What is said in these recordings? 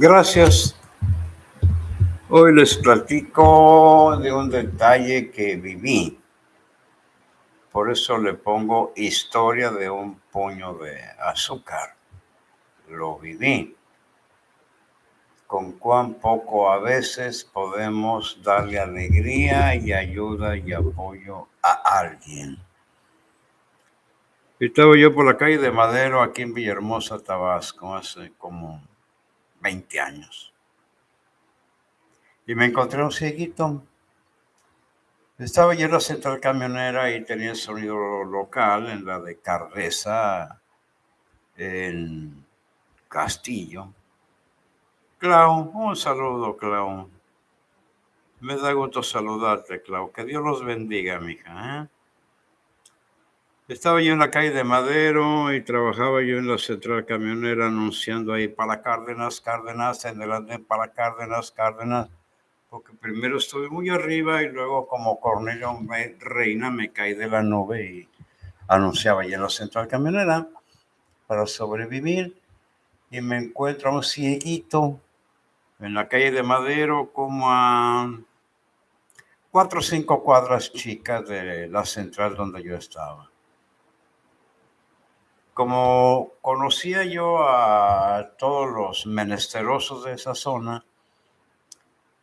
Gracias. Hoy les platico de un detalle que viví. Por eso le pongo historia de un puño de azúcar. Lo viví. Con cuán poco a veces podemos darle alegría y ayuda y apoyo a alguien. Estaba yo por la calle de Madero aquí en Villahermosa, Tabasco, hace como 20 años. Y me encontré un cieguito. Estaba yo en la central camionera y tenía el sonido local en la de Cardesa, en Castillo. Clau, un saludo, Clau. Me da gusto saludarte, Clau. Que Dios los bendiga, mija. ¿eh? Estaba yo en la calle de Madero y trabajaba yo en la central camionera anunciando ahí para Cárdenas, Cárdenas, en el para Cárdenas, Cárdenas, porque primero estuve muy arriba y luego como Cornelio Reina me caí de la nube y anunciaba ahí en la central camionera para sobrevivir. Y me encuentro un cieguito en la calle de Madero como a cuatro o cinco cuadras chicas de la central donde yo estaba como conocía yo a todos los menesterosos de esa zona,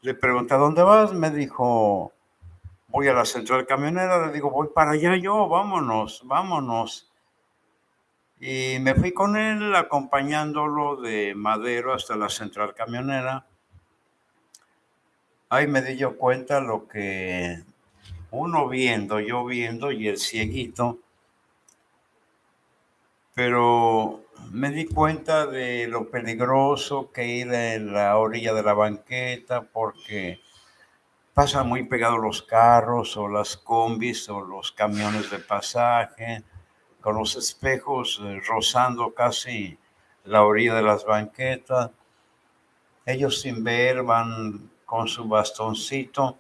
le pregunté, ¿a dónde vas? Me dijo, voy a la central camionera. Le digo, voy para allá yo, vámonos, vámonos. Y me fui con él acompañándolo de Madero hasta la central camionera. Ahí me di cuenta lo que uno viendo, yo viendo y el cieguito pero me di cuenta de lo peligroso que ir en la orilla de la banqueta porque pasan muy pegados los carros o las combis o los camiones de pasaje con los espejos eh, rozando casi la orilla de las banquetas. Ellos sin ver van con su bastoncito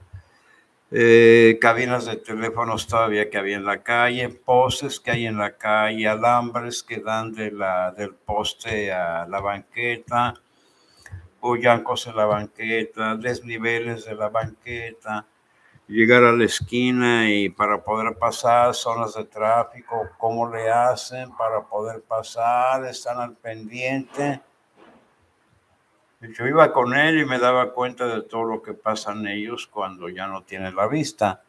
eh, cabinas de teléfonos todavía que había en la calle, postes que hay en la calle, alambres que dan de la, del poste a la banqueta, boyancos en la banqueta, desniveles de la banqueta, llegar a la esquina y para poder pasar, zonas de tráfico, cómo le hacen para poder pasar, están al pendiente yo iba con él y me daba cuenta de todo lo que pasan ellos cuando ya no tienen la vista.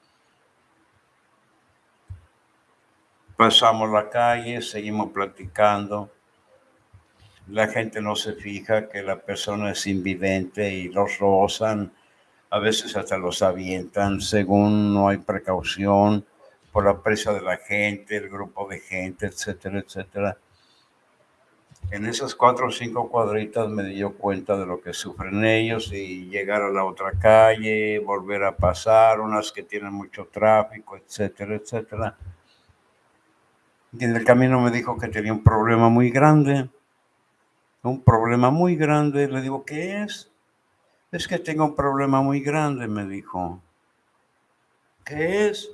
Pasamos la calle, seguimos platicando. La gente no se fija que la persona es invidente y los rozan, a veces hasta los avientan según no hay precaución por la presa de la gente, el grupo de gente, etcétera, etcétera en esas cuatro o cinco cuadritas me dio cuenta de lo que sufren ellos y llegar a la otra calle, volver a pasar, unas que tienen mucho tráfico, etcétera, etcétera. Y en el camino me dijo que tenía un problema muy grande, un problema muy grande. Le digo, ¿qué es? Es que tengo un problema muy grande, me dijo. ¿Qué es?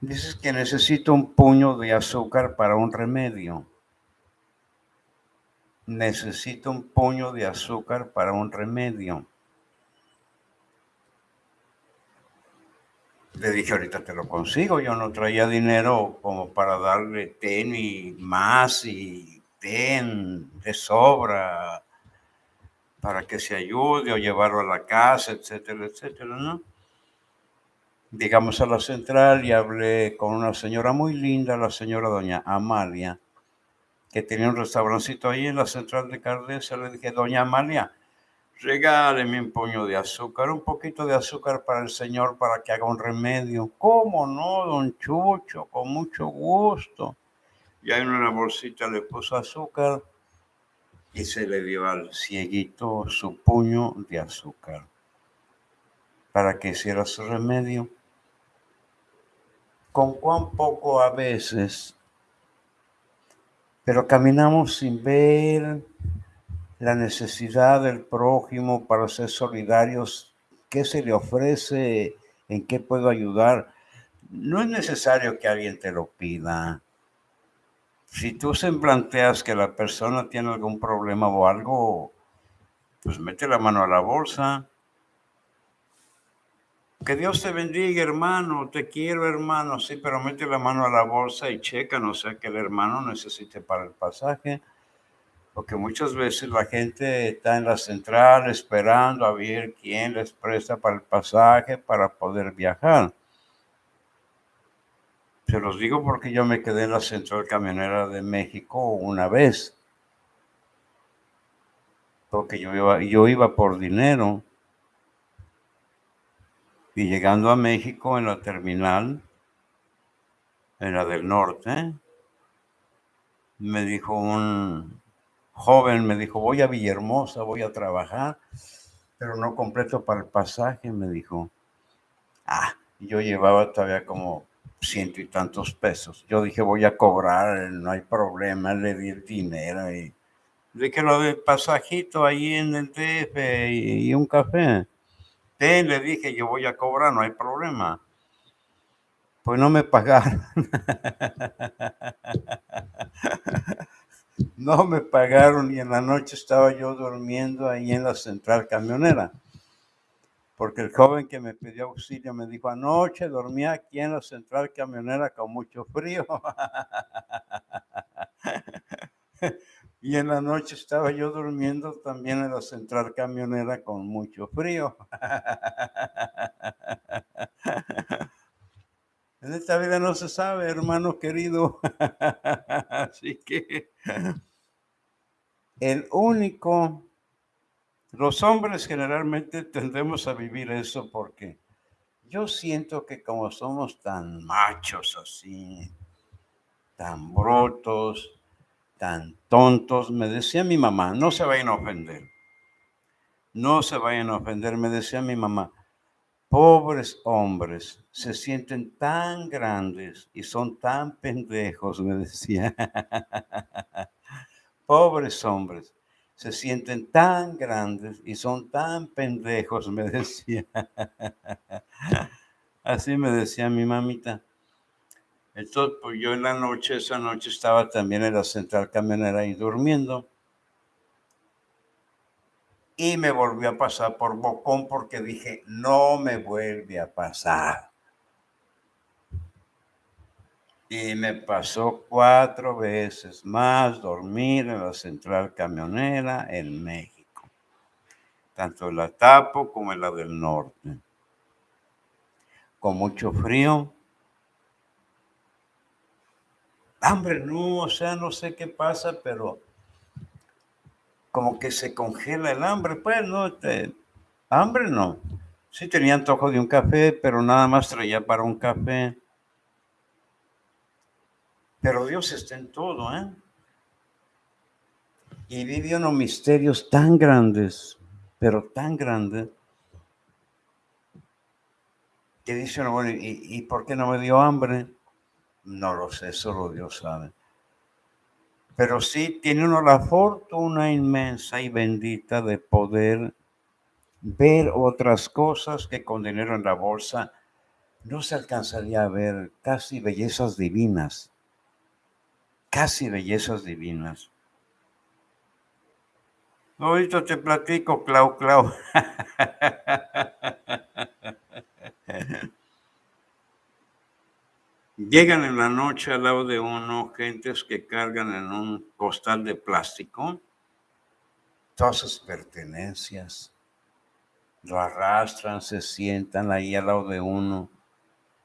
Dices que necesito un puño de azúcar para un remedio necesito un puño de azúcar para un remedio. Le dije, ahorita te lo consigo, yo no traía dinero como para darle ten y más y ten de sobra para que se ayude o llevarlo a la casa, etcétera, etcétera, ¿no? Llegamos a la central y hablé con una señora muy linda, la señora doña Amalia, que tenía un restaurancito ahí en la central de Cardesa, le dije, doña Amalia, regáleme un puño de azúcar, un poquito de azúcar para el señor para que haga un remedio. ¿Cómo no, don Chucho? Con mucho gusto. Y ahí en una bolsita le puso azúcar y se le dio al cieguito su puño de azúcar para que hiciera su remedio. Con cuán poco a veces pero caminamos sin ver la necesidad del prójimo para ser solidarios, qué se le ofrece, en qué puedo ayudar. No es necesario que alguien te lo pida. Si tú se planteas que la persona tiene algún problema o algo, Pues mete la mano a la bolsa. Que Dios te bendiga, hermano. Te quiero, hermano. Sí, pero mete la mano a la bolsa y checa, no sea que el hermano necesite para el pasaje. Porque muchas veces la gente está en la central esperando a ver quién les presta para el pasaje para poder viajar. Se los digo porque yo me quedé en la central camionera de México una vez. Porque yo iba, yo iba por dinero. Y llegando a México en la terminal, en la del norte, me dijo un joven, me dijo, voy a Villahermosa, voy a trabajar, pero no completo para el pasaje, me dijo. Ah, yo llevaba todavía como ciento y tantos pesos. Yo dije, voy a cobrar, no hay problema, le di el dinero y dije lo del pasajito ahí en el DF y, un café. Le dije, yo voy a cobrar, no hay problema. Pues no me pagaron. no me pagaron y en la noche estaba yo durmiendo ahí en la central camionera porque el joven que me pidió auxilio me dijo, anoche dormía aquí en la central camionera con mucho frío. y en la noche estaba yo durmiendo también en la central camionera con mucho frío. en esta vida no se sabe, hermano querido. Así que el único los hombres generalmente tendemos a vivir eso porque yo siento que como somos tan machos así, tan brotos, tan tontos, me decía mi mamá, no se vayan a ofender, no se vayan a ofender, me decía mi mamá, pobres hombres se sienten tan grandes y son tan pendejos, me decía, pobres hombres se sienten tan grandes y son tan pendejos, me decía. Así me decía mi mamita. Entonces, pues yo en la noche, esa noche estaba también en la central camionera ahí durmiendo. Y me volvió a pasar por Bocón porque dije, no me vuelve a pasar. Y me pasó cuatro veces más dormir en la central camionera en México, tanto en la Tapo como en la del norte. Con mucho frío. Hambre no, o sea, no sé qué pasa, pero como que se congela el hambre, pues no, este, hambre no. Sí tenía antojo de un café, pero nada más traía para un café. Pero Dios está en todo, ¿eh? Y vive unos misterios tan grandes, pero tan grandes, que dice uno, bueno, ¿y, ¿y por qué no me dio hambre? No lo sé, solo Dios sabe. Pero sí tiene uno la fortuna inmensa y bendita de poder ver otras cosas que con dinero en la bolsa no se alcanzaría a ver, casi bellezas divinas casi bellezas divinas. Ahorita te platico, Clau, Clau. Llegan en la noche al lado de uno gentes que cargan en un costal de plástico todas sus pertenencias. Lo arrastran, se sientan ahí al lado de uno.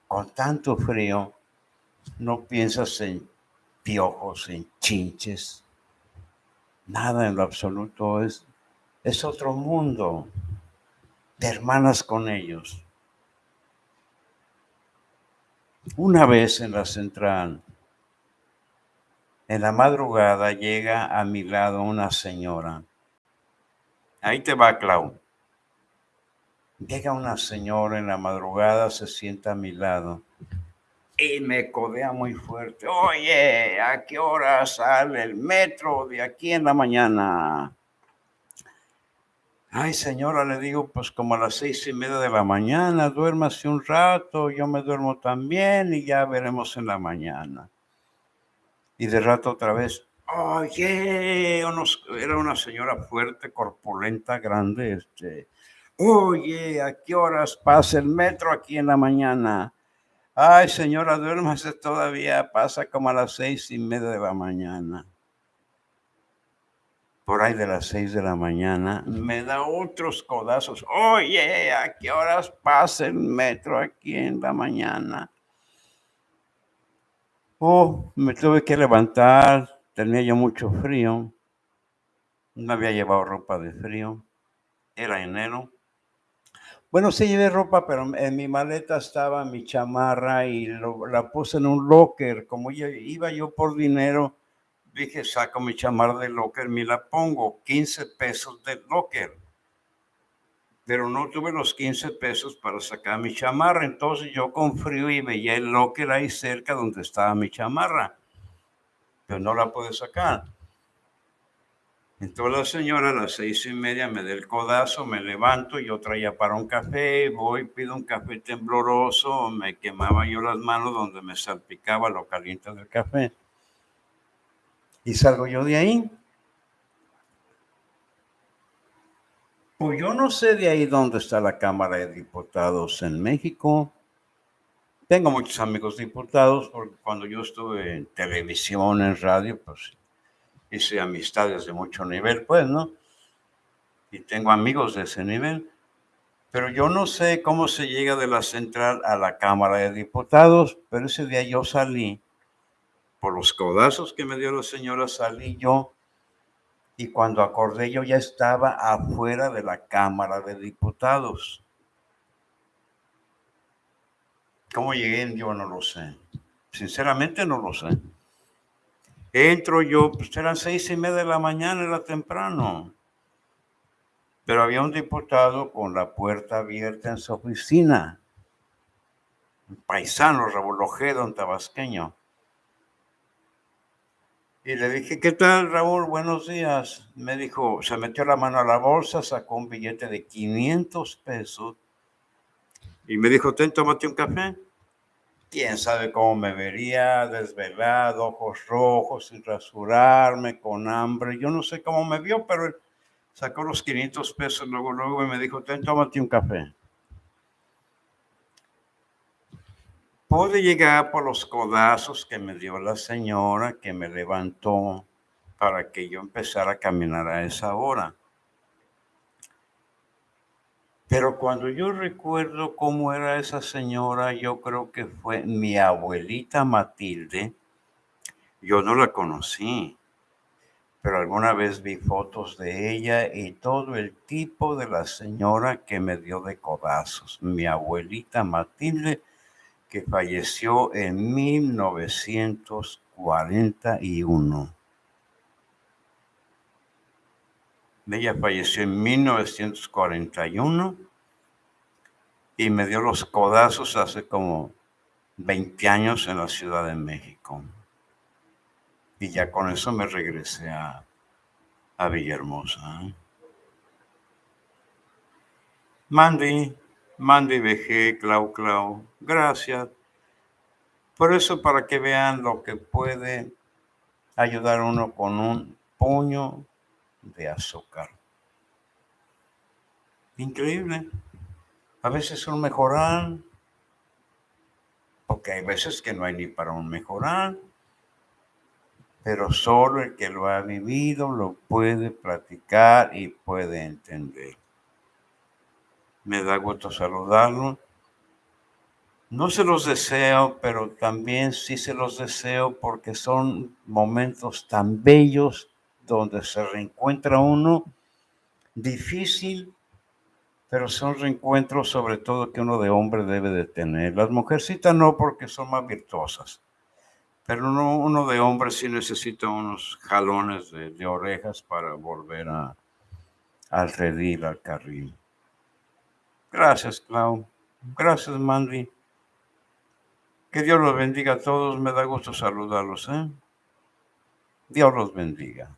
Con tanto frío, no piensas en piojos, en chinches. Nada en lo absoluto. Es, es otro mundo. de hermanas con ellos. Una vez en la central, en la madrugada llega a mi lado una señora. Ahí te va, Clau. Llega una señora en la madrugada, se sienta a mi lado y me codea muy fuerte. Oye, ¿a qué hora sale el metro de aquí en la mañana? Ay, señora, le digo, pues como a las seis y media de la mañana, duérmase un rato, yo me duermo también y ya veremos en la mañana. Y de rato otra vez, Oye, era una señora fuerte, corpulenta, grande, este. Oye, ¿a qué horas pasa el metro aquí en la mañana? Ay, señora, duérmase todavía, pasa como a las seis y media de la mañana. Por ahí de las seis de la mañana, me da otros codazos. Oye, ¿a qué horas pasa el metro aquí en la mañana? Oh, me tuve que levantar, tenía yo mucho frío. No había llevado ropa de frío. Era enero. Bueno, sí llevé ropa, pero en mi maleta estaba mi chamarra y la puse en un locker. Como iba yo por dinero, dije, saco mi chamarra del locker, me la pongo. 15 pesos del locker. Pero no tuve los 15 pesos para sacar mi chamarra. Entonces yo con frío y veía el locker ahí cerca donde estaba mi chamarra. Pero no la pude sacar. Entonces la señora a las seis y media me da el codazo, me levanto, yo traía para un café, voy, pido un café tembloroso, me quemaba yo las manos donde me salpicaba lo caliente del café. Y salgo yo de ahí. Pues yo no sé de ahí dónde está la Cámara de Diputados en México. Tengo muchos amigos diputados, porque cuando yo estuve en televisión, en radio, pues hice amistades de mucho nivel, pues, ¿no? Y tengo amigos de ese nivel. Pero yo no sé cómo se llega de la central a la Cámara de Diputados, pero ese día yo salí, por los codazos que me dio la señora, salí yo, y cuando acordé yo ya estaba afuera de la Cámara de Diputados. ¿Cómo llegué? Yo no lo sé. Sinceramente no lo sé. Entro yo, pues eran seis y media de la mañana, era temprano. Pero había un diputado con la puerta abierta en su oficina. Un paisano, Raúl Ojeda, un tabasqueño. Y le dije, ¿qué tal, Raúl? Buenos días. Me dijo, se metió la mano a la bolsa, sacó un billete de 500 pesos y me dijo, ten, tómate un café quién sabe cómo me vería, desvelado, ojos rojos, sin rasurarme, con hambre. Yo no sé cómo me vio, pero sacó los 500 pesos luego, luego y me dijo, ten, tómate un café. Pude llegar por los codazos que me dio la señora que me levantó para que yo empezara a caminar a esa hora. Pero cuando yo recuerdo cómo era esa señora, yo creo que fue mi abuelita Matilde. Yo no la conocí, pero alguna vez vi fotos de ella y todo el tipo de la señora que me dio de codazos. Mi abuelita Matilde, que falleció en 1941. Ella falleció en 1941 y me dio los codazos hace como 20 años en la Ciudad de México. Y ya con eso me regresé a, a Villahermosa. Mandy, Mandy BG, Clau Clau, gracias. Por eso para que vean lo que puede ayudar uno con un puño de azúcar. Increíble. A veces un mejorar, porque hay veces que no hay ni para un mejorar, pero solo el que lo ha vivido lo puede platicar y puede entender. Me da gusto saludarlo. No se los deseo, pero también sí se los deseo porque son momentos tan bellos donde se reencuentra uno, difícil, pero son reencuentros sobre todo que uno de hombre debe de tener. Las mujercitas no porque son más virtuosas, pero uno, uno de hombre sí necesita unos jalones de, orejas para volver a, al al carril. Gracias, Clau. Gracias, Mandy. Que Dios los bendiga a todos. Me da gusto saludarlos. ¿eh? Dios los bendiga.